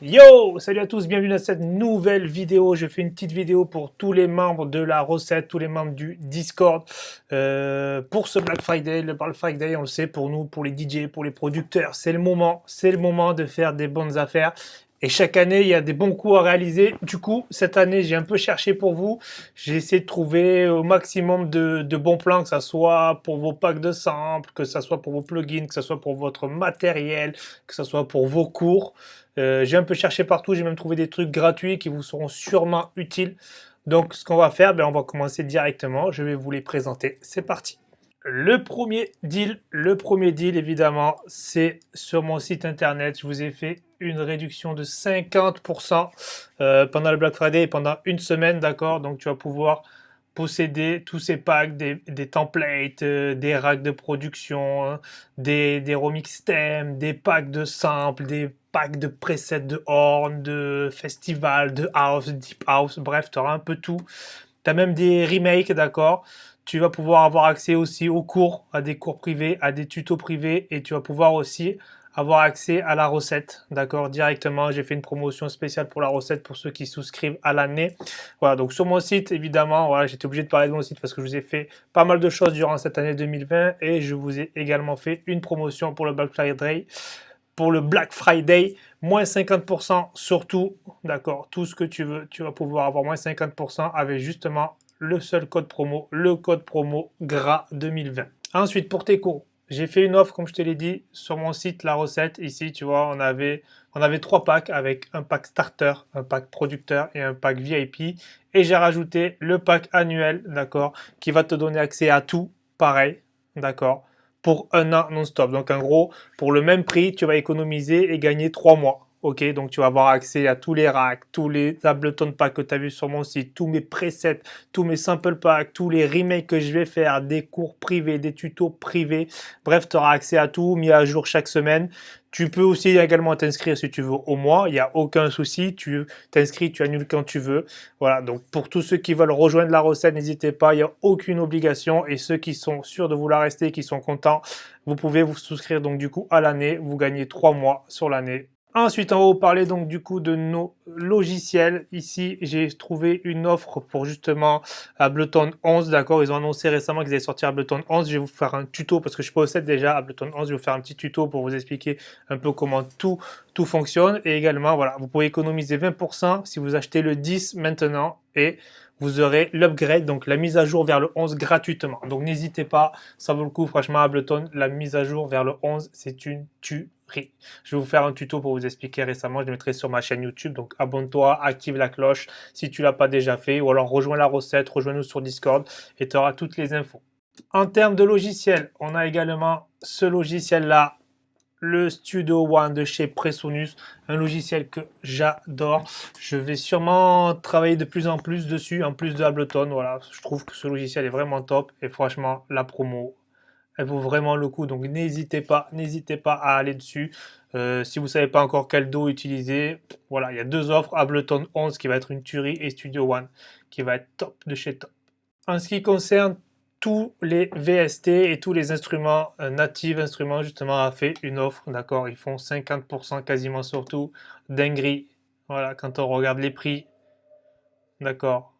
Yo Salut à tous, bienvenue dans cette nouvelle vidéo. Je fais une petite vidéo pour tous les membres de la recette, tous les membres du Discord. Euh, pour ce Black Friday, le Black Friday, on le sait, pour nous, pour les DJ, pour les producteurs, c'est le moment. C'est le moment de faire des bonnes affaires. Et chaque année, il y a des bons coups à réaliser. Du coup, cette année, j'ai un peu cherché pour vous. J'ai essayé de trouver au maximum de, bons plans, que ce soit pour vos packs de samples, que ce soit pour vos plugins, que ce soit pour votre matériel, que ce soit pour vos cours. Euh, j'ai un peu cherché partout, j'ai même trouvé des trucs gratuits qui vous seront sûrement utiles. Donc ce qu'on va faire, ben, on va commencer directement, je vais vous les présenter. C'est parti le premier deal, le premier deal évidemment, c'est sur mon site internet. Je vous ai fait une réduction de 50% euh, pendant le Black Friday et pendant une semaine, d'accord? Donc tu vas pouvoir posséder tous ces packs, des, templates, euh, des racks de production, hein, des, des remix thèmes, des packs de samples, des packs de presets de horn, de festival, de house, deep house, bref, tu auras un peu tout. Tu as même des remakes, d'accord? Tu vas pouvoir avoir accès aussi aux cours, à des cours privés, à des tutos privés et tu vas pouvoir aussi avoir accès à la recette, d'accord, directement. J'ai fait une promotion spéciale pour la recette pour ceux qui souscrivent à l'année. Voilà, donc sur mon site, évidemment, voilà, j'étais obligé de parler de mon site parce que je vous ai fait pas mal de choses durant cette année 2020 et je vous ai également fait une promotion pour le Black Friday. Pour le Black Friday, moins 50% surtout, d'accord, tout ce que tu veux, tu vas pouvoir avoir moins 50% avec justement le seul code promo, le code promo GRAS 2020. Ensuite, pour tes cours, j'ai fait une offre, comme je te l'ai dit, sur mon site La Recette. Ici, tu vois, on avait, on avait trois packs avec un pack starter, un pack producteur et un pack VIP. Et j'ai rajouté le pack annuel, d'accord, qui va te donner accès à tout, pareil, d'accord, pour un an non-stop. Donc, en gros, pour le même prix, tu vas économiser et gagner trois mois. Ok, donc tu vas avoir accès à tous les racks, tous les Ableton packs que tu as vu sur mon site, tous mes presets, tous mes sample packs, tous les remakes que je vais faire, des cours privés, des tutos privés. Bref, tu auras accès à tout, mis à jour chaque semaine. Tu peux aussi également t'inscrire si tu veux au mois, il n'y a aucun souci, tu t'inscris, tu annules quand tu veux. Voilà, donc pour tous ceux qui veulent rejoindre la recette, n'hésitez pas, il n'y a aucune obligation. Et ceux qui sont sûrs de vouloir rester, qui sont contents, vous pouvez vous souscrire donc du coup à l'année, vous gagnez trois mois sur l'année Ensuite, va vous parler donc du coup de nos logiciels. Ici, j'ai trouvé une offre pour justement Ableton 11, d'accord? Ils ont annoncé récemment qu'ils allaient sortir Ableton 11. Je vais vous faire un tuto parce que je possède déjà Ableton 11. Je vais vous faire un petit tuto pour vous expliquer un peu comment tout, tout fonctionne. Et également, voilà, vous pouvez économiser 20% si vous achetez le 10 maintenant et vous aurez l'upgrade, donc la mise à jour vers le 11 gratuitement. Donc n'hésitez pas, ça vaut le coup, franchement, Ableton, la mise à jour vers le 11, c'est une tuerie. Je vais vous faire un tuto pour vous expliquer récemment, je le mettrai sur ma chaîne YouTube, donc abonne-toi, active la cloche si tu l'as pas déjà fait, ou alors rejoins la recette, rejoins-nous sur Discord et tu auras toutes les infos. En termes de logiciel, on a également ce logiciel-là, le Studio One de chez Presonus, un logiciel que j'adore. Je vais sûrement travailler de plus en plus dessus, en plus de Ableton. Voilà, je trouve que ce logiciel est vraiment top et franchement, la promo, elle vaut vraiment le coup. Donc n'hésitez pas, n'hésitez pas à aller dessus. Euh, si vous ne savez pas encore quel dos utiliser, voilà, il y a deux offres, Ableton 11 qui va être une tuerie et Studio One qui va être top de chez top. En ce qui concerne tous les VST et tous les instruments euh, natifs, instruments justement, a fait une offre, d'accord Ils font 50% quasiment sur tout, dinguerie. Voilà, quand on regarde les prix, d'accord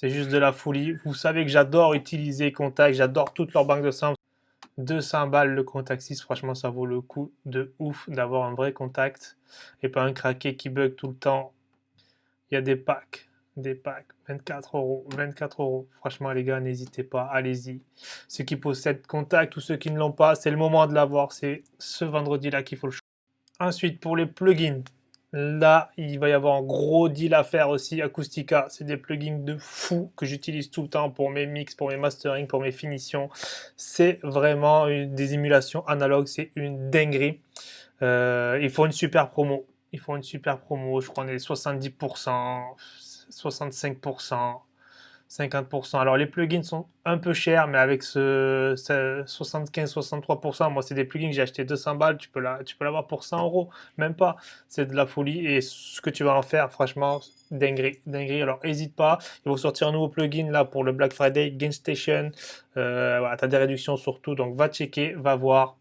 C'est juste de la folie. Vous savez que j'adore utiliser Contact, j'adore toute leur banque de samples. 200 balles le Contact 6, franchement ça vaut le coup de ouf d'avoir un vrai contact et pas un craqué qui bug tout le temps. Il y a des packs des packs, 24 euros, 24 euros. Franchement, les gars, n'hésitez pas, allez-y. Ceux qui possèdent Contact ou ceux qui ne l'ont pas, c'est le moment de l'avoir. C'est ce vendredi-là qu'il faut le choisir. Ensuite, pour les plugins, là, il va y avoir un gros deal à faire aussi. Acoustica, c'est des plugins de fou que j'utilise tout le temps pour mes mix, pour mes mastering, pour mes finitions. C'est vraiment des émulations analogues, c'est une dinguerie. Euh, il faut une super promo. Il faut une super promo, je crois on est 70%, 65%, 50%. Alors les plugins sont un peu chers, mais avec ce, 75-63%, moi c'est des plugins que j'ai acheté 200 balles, tu peux l'avoir pour 100 euros, même pas. C'est de la folie et ce que tu vas en faire, franchement, dinguerie, dinguerie. Alors n'hésite pas, ils vont sortir un nouveau plugin là pour le Black Friday, Gain Station. Euh, tu as des réductions sur tout, donc va checker, va voir.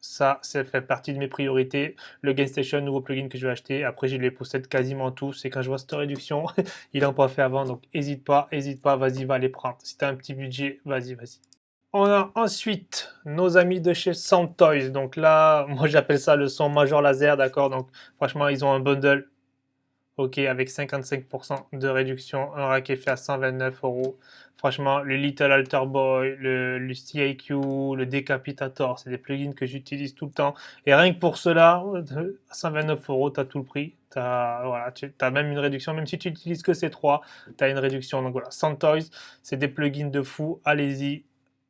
Ça, ça fait partie de mes priorités. Le Gain Station, nouveau plugin que je vais acheter. Après, je les possède quasiment tous. Et quand je vois cette réduction, il n'en pas fait avant. Donc, n'hésite pas, n'hésite pas, vas-y, va les prendre. Si tu as un petit budget, vas-y, vas-y. On a ensuite nos amis de chez Sound Toys. Donc là, moi j'appelle ça le son Major Laser, d'accord? Donc franchement, ils ont un bundle Ok, avec 55% de réduction, un rack est fait à 129 euros. Franchement, le Little Alter Boy, le, le CIQ, le Decapitator, c'est des plugins que j'utilise tout le temps. Et rien que pour cela, à 129 euros, tu as tout le prix. As, voilà, tu as même une réduction, même si tu utilises que ces trois, tu as une réduction. Donc voilà, Santoys, c'est des plugins de fou. Allez-y,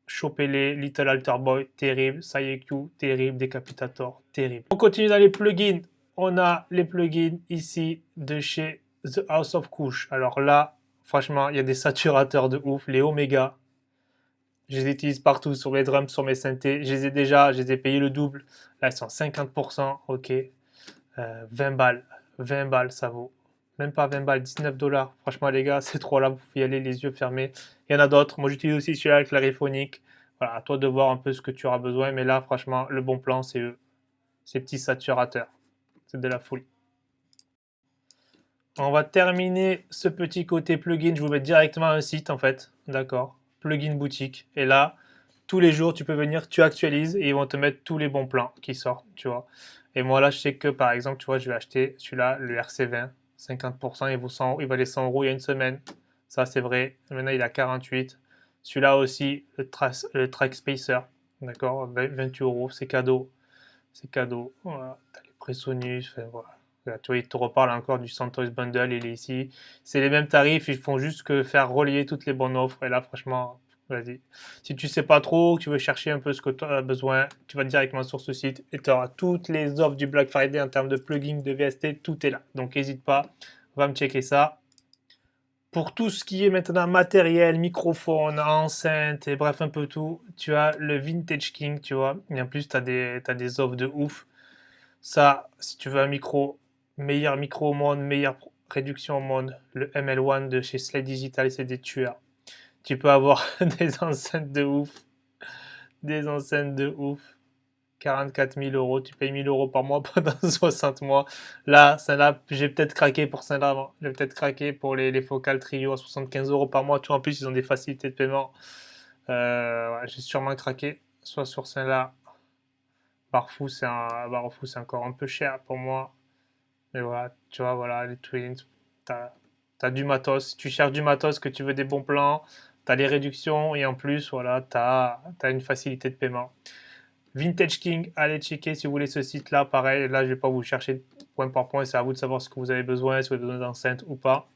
chopez-les. Little Alter Boy, terrible. CIQ, terrible. Decapitator, terrible. On continue dans les plugins on a les plugins ici de chez The House of Couch. Alors là, franchement, il y a des saturateurs de ouf, les Omega. Je les utilise partout sur mes drums, sur mes synthés. Je les ai déjà, je les ai payés le double. Là, ils sont 50%, ok. 20 euh, balles, 20 balles, ça vaut. Même pas 20 balles, 19 dollars. Franchement, les gars, c'est trop là, vous pouvez y aller les yeux fermés. Il y en a d'autres. Moi, j'utilise aussi celui-là avec clariphonique. Voilà, à toi de voir un peu ce que tu auras besoin. Mais là, franchement, le bon plan, c'est. Ces petits saturateurs. C'est de la folie. On va terminer ce petit côté plugin. Je vous mets directement un site en fait. D'accord. Plugin boutique. Et là, tous les jours, tu peux venir, tu actualises et ils vont te mettre tous les bons plans qui sortent, tu vois. Et moi là, je sais que par exemple, tu vois, je vais acheter celui-là, le RC20, 50%, il, vaut 100, il valait 100 euros il y a une semaine. Ça, c'est vrai. Maintenant, il a 48. Celui-là aussi, le, Track Spacer, d'accord, 28 euros, c'est cadeau. C'est cadeau. Presonus, voilà. tu vois, il te reparle encore du Santos Bundle, il est ici. C'est les mêmes tarifs, ils font juste que faire relier toutes les bonnes offres. Et là, franchement, vas-y. Si tu sais pas trop, tu veux chercher un peu ce que tu as besoin, tu vas directement sur ce site et tu auras toutes les offres du Black Friday en termes de plugins, de VST, tout est là. Donc n'hésite pas, va me checker ça. Pour tout ce qui est maintenant matériel, microphone, enceinte et bref un peu tout, tu as le Vintage King, tu vois. Et en plus, tu as, des offres de ouf. Ça, si tu veux un micro, meilleur micro au monde, meilleure réduction au monde, le ML1 de chez Slide Digital, c'est des tueurs. Tu peux avoir des enceintes de ouf. Des enceintes de ouf. 44 000 euros, tu payes 1000 euros par mois pendant 60 mois. Là, celle-là, j'ai peut-être craqué pour celle-là. J'ai peut-être craqué pour les, les focales trio à 75 euros par mois. Tu en plus, ils ont des facilités de paiement. Euh, j'ai sûrement craqué, soit sur celle-là, Barfou, c'est un, c'est encore un peu cher pour moi. Mais voilà, tu vois, voilà, les Twins, tu as, du matos. Tu cherches du matos, que tu veux des bons plans, tu as les réductions et en plus, voilà, tu as, une facilité de paiement. Vintage King, allez checker si vous voulez ce site-là. Pareil, là, je vais pas vous chercher point par point. C'est à vous de savoir ce que vous avez besoin, si vous avez besoin d'enceinte ou pas.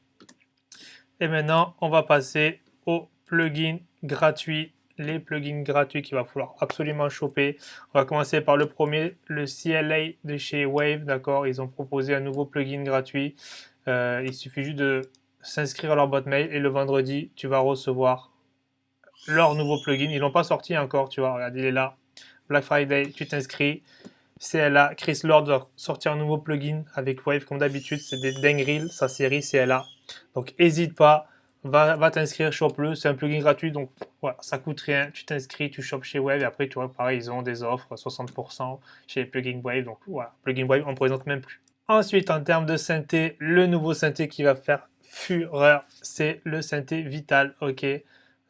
Et maintenant, on va passer au plugin gratuit les plugins gratuits qu'il va falloir absolument choper. On va commencer par le premier, le CLA de chez Wave, d'accord? Ils ont proposé un nouveau plugin gratuit. Euh, il suffit juste de s'inscrire à leur boîte mail et le vendredi, tu vas recevoir leur nouveau plugin. Ils l'ont pas sorti encore, tu vois, regarde, il est là. Black Friday, tu t'inscris. CLA, Chris Lord va sortir un nouveau plugin avec Wave comme d'habitude, c'est des dingueries, sa série CLA. Donc n'hésite pas, va, t'inscrire, chope-le, c'est un plugin gratuit, donc voilà, ça coûte rien, tu t'inscris, tu chopes chez Wave, et après, tu vois, pareil, ils ont des offres, 60% chez les plugins Wave, donc voilà, plugin Wave, on ne présente même plus. Ensuite, en termes de synthé, le nouveau synthé qui va faire fureur, c'est le synthé Vital, ok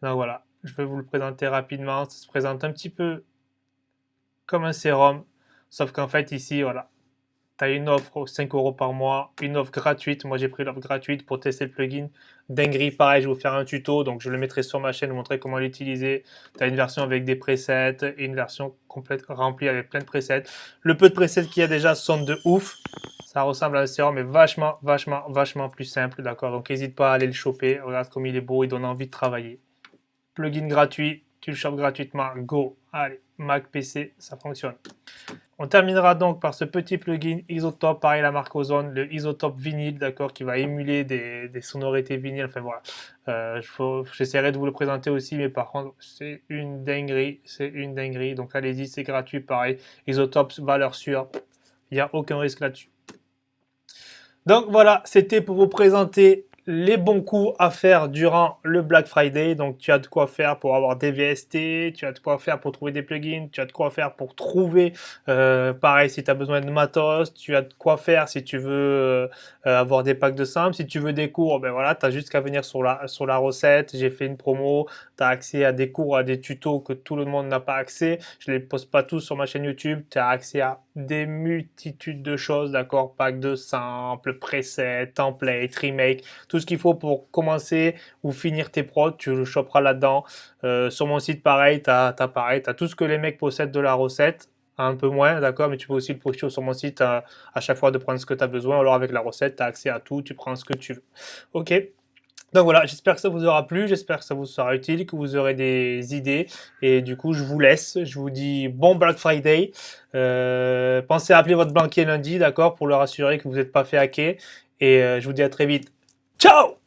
Donc voilà, je vais vous le présenter rapidement, ça se présente un petit peu comme un sérum, sauf qu'en fait, ici, voilà, tu as une offre 5 euros par mois, une offre gratuite. Moi, j'ai pris l'offre gratuite pour tester le plugin. Dinguerie, pareil, je vais vous faire un tuto. Donc, je le mettrai sur ma chaîne, vous montrer comment l'utiliser. Tu as une version avec des presets et une version complète remplie avec plein de presets. Le peu de presets qu'il y a déjà sont de ouf. Ça ressemble à un sérum, mais vachement, vachement, vachement plus simple. D'accord? Donc, n'hésite pas à aller le choper. Regarde comme il est beau, il donne envie de travailler. Plugin gratuit, tu le chopes gratuitement. Go Allez, Mac, PC, ça fonctionne. On terminera donc par ce petit plugin Isotope, pareil la marque Ozone, le Isotope vinyle, d'accord, qui va émuler des, sonorités vinyles. Enfin voilà, euh, j'essaierai de vous le présenter aussi, mais par contre, c'est une dinguerie, c'est une dinguerie. Donc allez-y, c'est gratuit, pareil. Isotope, valeur sûre, il n'y a aucun risque là-dessus. Donc voilà, c'était pour vous présenter les bons coups à faire durant le Black Friday. Donc, tu as de quoi faire pour avoir des VST, tu as de quoi faire pour trouver des plugins, tu as de quoi faire pour trouver, euh, pareil, si tu as besoin de matos, tu as de quoi faire si tu veux euh, avoir des packs de simples. Si tu veux des cours, ben voilà, tu as juste qu'à venir sur la, sur la recette. J'ai fait une promo, tu as accès à des cours, à des tutos que tout le monde n'a pas accès. Je les poste pas tous sur ma chaîne YouTube. Tu as accès à des multitudes de choses, d'accord? Pack de simples, presets, templates, remake, ce qu'il faut pour commencer ou finir tes prods, tu le choperas là-dedans. Euh, sur mon site, pareil, tu as, pareil, as tout ce que les mecs possèdent de la recette, un peu moins, d'accord, mais tu peux aussi le projeter sur mon site à, à, chaque fois de prendre ce que tu as besoin. Alors avec la recette, tu as accès à tout, tu prends ce que tu veux. Ok donc voilà, j'espère que ça vous aura plu, j'espère que ça vous sera utile, que vous aurez des idées. Et du coup, je vous laisse. Je vous dis bon Black Friday. Euh, pensez à appeler votre banquier lundi, d'accord, pour leur assurer que vous n'êtes pas fait hacker. Et euh, je vous dis à très vite. ¡Chao!